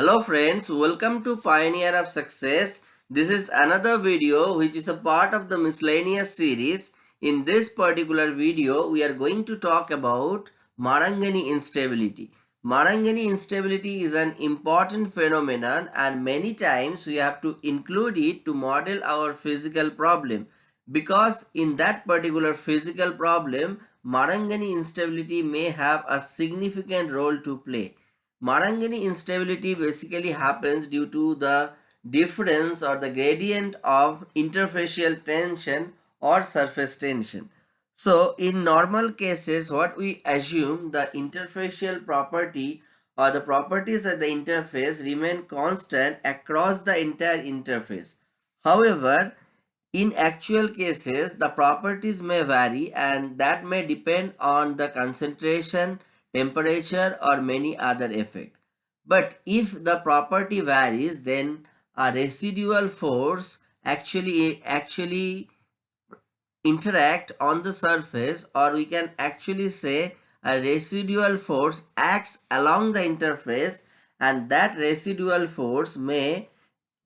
Hello friends, welcome to Pioneer of Success. This is another video which is a part of the miscellaneous series. In this particular video, we are going to talk about Marangoni instability. Marangoni instability is an important phenomenon and many times we have to include it to model our physical problem because in that particular physical problem, Marangoni instability may have a significant role to play. Marangoni instability basically happens due to the difference or the gradient of interfacial tension or surface tension. So in normal cases what we assume the interfacial property or the properties of the interface remain constant across the entire interface. However, in actual cases the properties may vary and that may depend on the concentration temperature or many other effect. But if the property varies then a residual force actually actually interact on the surface or we can actually say a residual force acts along the interface and that residual force may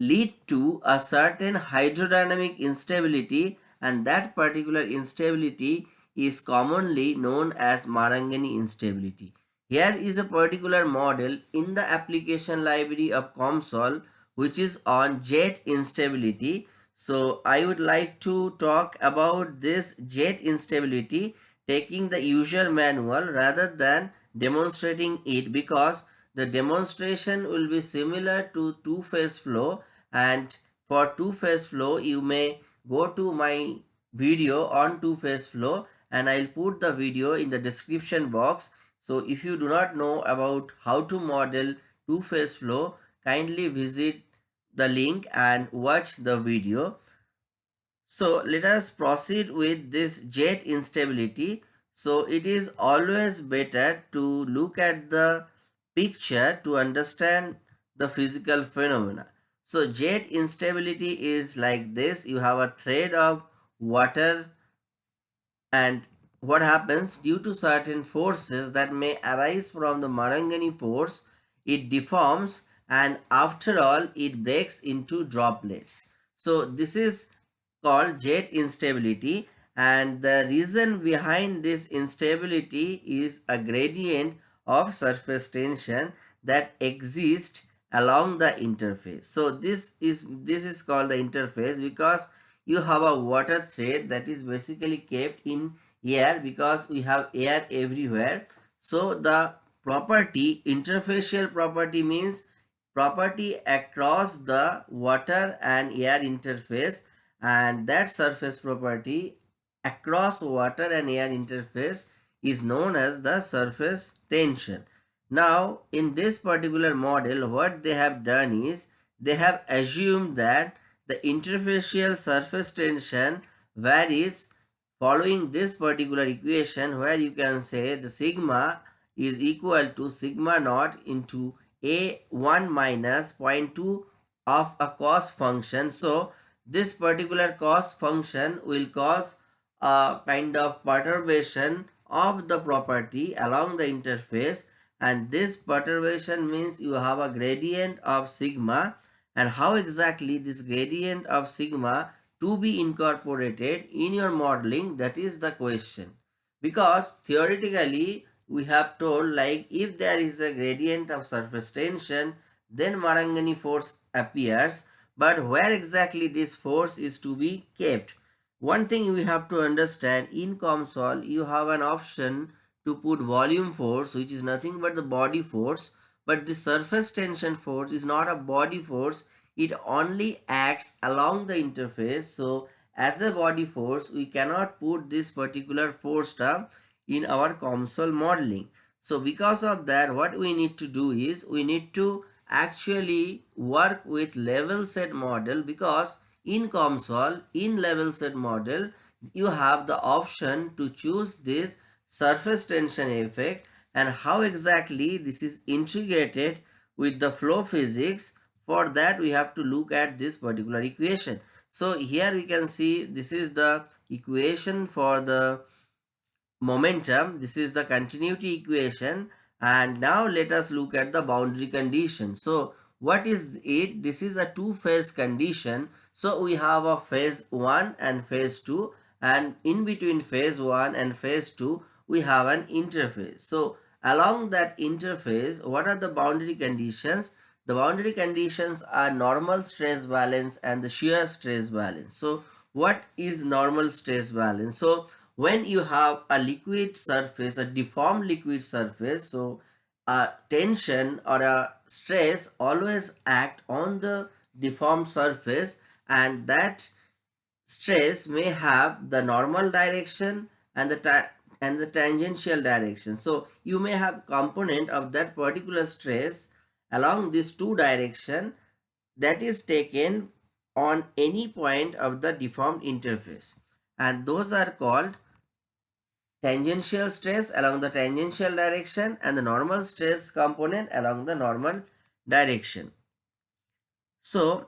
lead to a certain hydrodynamic instability and that particular instability is commonly known as Marangoni instability. Here is a particular model in the application library of COMSOL which is on jet instability. So I would like to talk about this jet instability taking the user manual rather than demonstrating it because the demonstration will be similar to two-phase flow and for two-phase flow you may go to my video on two-phase flow and I'll put the video in the description box. So if you do not know about how to model two-phase flow, kindly visit the link and watch the video. So let us proceed with this jet instability. So it is always better to look at the picture to understand the physical phenomena. So jet instability is like this. You have a thread of water and what happens due to certain forces that may arise from the Marangoni force, it deforms and after all it breaks into droplets. So this is called jet instability and the reason behind this instability is a gradient of surface tension that exists along the interface. So this is this is called the interface because you have a water thread that is basically kept in air because we have air everywhere. So the property, interfacial property means property across the water and air interface and that surface property across water and air interface is known as the surface tension. Now in this particular model what they have done is they have assumed that the interfacial surface tension varies following this particular equation where you can say the sigma is equal to sigma naught into a1 minus 0.2 of a cost function. So this particular cost function will cause a kind of perturbation of the property along the interface and this perturbation means you have a gradient of sigma and how exactly this gradient of sigma to be incorporated in your modeling that is the question. Because theoretically we have told like if there is a gradient of surface tension then Marangoni force appears. But where exactly this force is to be kept? One thing we have to understand in COMSOL you have an option to put volume force which is nothing but the body force but the surface tension force is not a body force. It only acts along the interface. So as a body force we cannot put this particular force term in our COMSOL modeling. So because of that what we need to do is we need to actually work with level set model because in COMSOL in level set model you have the option to choose this surface tension effect and how exactly this is integrated with the flow physics for that we have to look at this particular equation so here we can see this is the equation for the momentum this is the continuity equation and now let us look at the boundary condition so what is it? This is a two-phase condition. So we have a phase 1 and phase 2 and in between phase 1 and phase 2 we have an interface. So along that interface what are the boundary conditions? The boundary conditions are normal stress balance and the shear stress balance. So what is normal stress balance? So when you have a liquid surface, a deformed liquid surface, so a tension or a stress always act on the deformed surface and that stress may have the normal direction and the and the tangential direction. So you may have component of that particular stress along these two direction that is taken on any point of the deformed interface and those are called tangential stress along the tangential direction and the normal stress component along the normal direction. So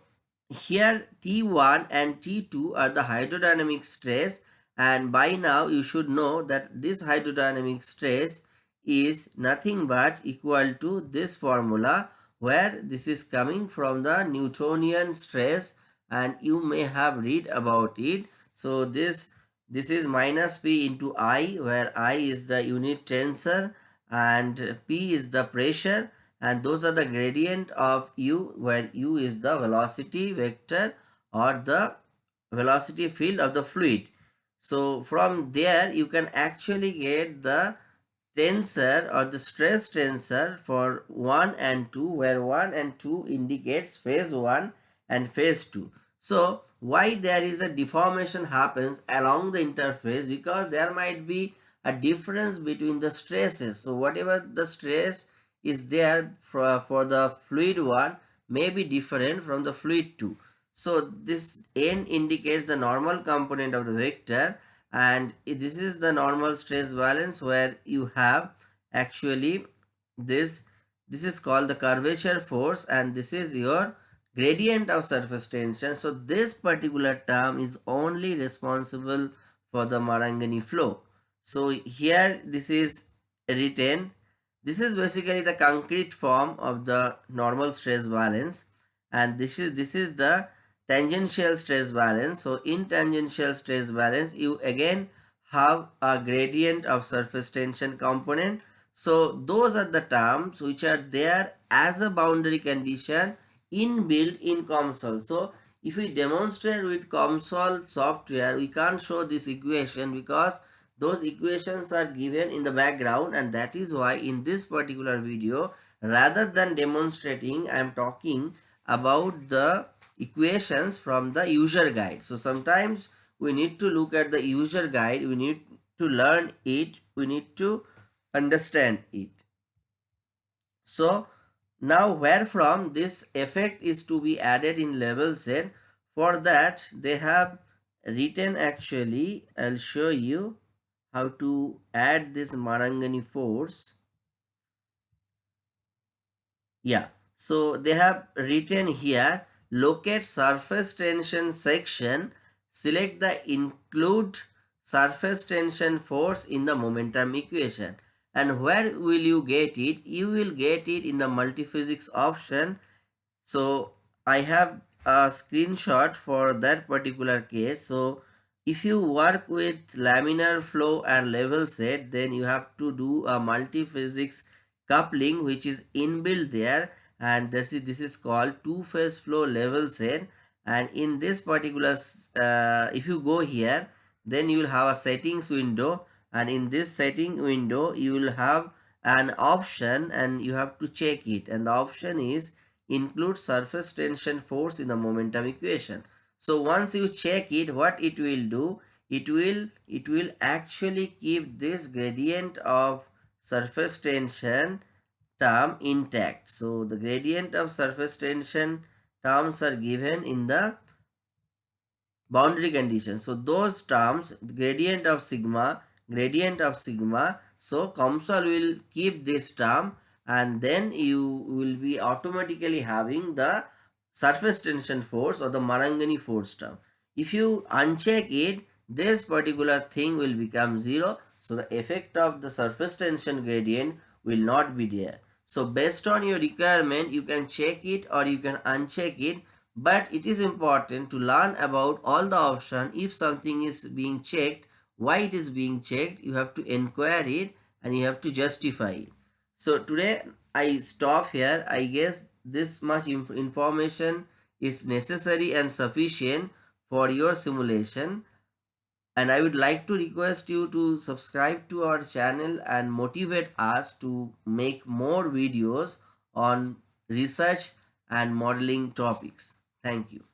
here T1 and T2 are the hydrodynamic stress and by now you should know that this hydrodynamic stress is nothing but equal to this formula where this is coming from the Newtonian stress and you may have read about it. So this this is minus P into I where I is the unit tensor and P is the pressure and those are the gradient of U where U is the velocity vector or the velocity field of the fluid. So from there you can actually get the tensor or the stress tensor for 1 and 2 where 1 and 2 indicates phase 1 and phase 2. So why there is a deformation happens along the interface because there might be a difference between the stresses. So whatever the stress is there for, for the fluid 1 may be different from the fluid 2. So this n indicates the normal component of the vector and this is the normal stress balance where you have actually this this is called the curvature force and this is your gradient of surface tension. So this particular term is only responsible for the Marangoni flow. So here this is written. This is basically the concrete form of the normal stress balance and this is this is the tangential stress balance. So in tangential stress balance you again have a gradient of surface tension component. So those are the terms which are there as a boundary condition inbuilt in COMSOL. So if we demonstrate with COMSOL software, we can't show this equation because those equations are given in the background and that is why in this particular video, rather than demonstrating, I am talking about the equations from the user guide. So sometimes we need to look at the user guide, we need to learn it, we need to understand it. So now where from this effect is to be added in level set, for that they have written actually, I'll show you how to add this Marangoni force. Yeah, so they have written here, locate surface tension section, select the include surface tension force in the momentum equation. And where will you get it? You will get it in the multiphysics option. So i have a screenshot for that particular case. So if you work with laminar flow and level set then you have to do a multiphysics coupling which is inbuilt there and this is this is called two phase flow level set and in this particular uh, if you go here then you will have a settings window. And in this setting window you will have an option and you have to check it. And the option is include surface tension force in the momentum equation. So once you check it what it will do? It will it will actually keep this gradient of surface tension term intact so the gradient of surface tension terms are given in the boundary condition so those terms gradient of sigma gradient of sigma. So COMSOL will keep this term and then you will be automatically having the surface tension force or the Marangoni force term. If you uncheck it, this particular thing will become zero. So the effect of the surface tension gradient will not be there. So based on your requirement, you can check it or you can uncheck it. But it is important to learn about all the option. If something is being checked, why it is being checked, you have to inquire it and you have to justify it. So today I stop here. I guess this much inf information is necessary and sufficient for your simulation and I would like to request you to subscribe to our channel and motivate us to make more videos on research and modeling topics. Thank you.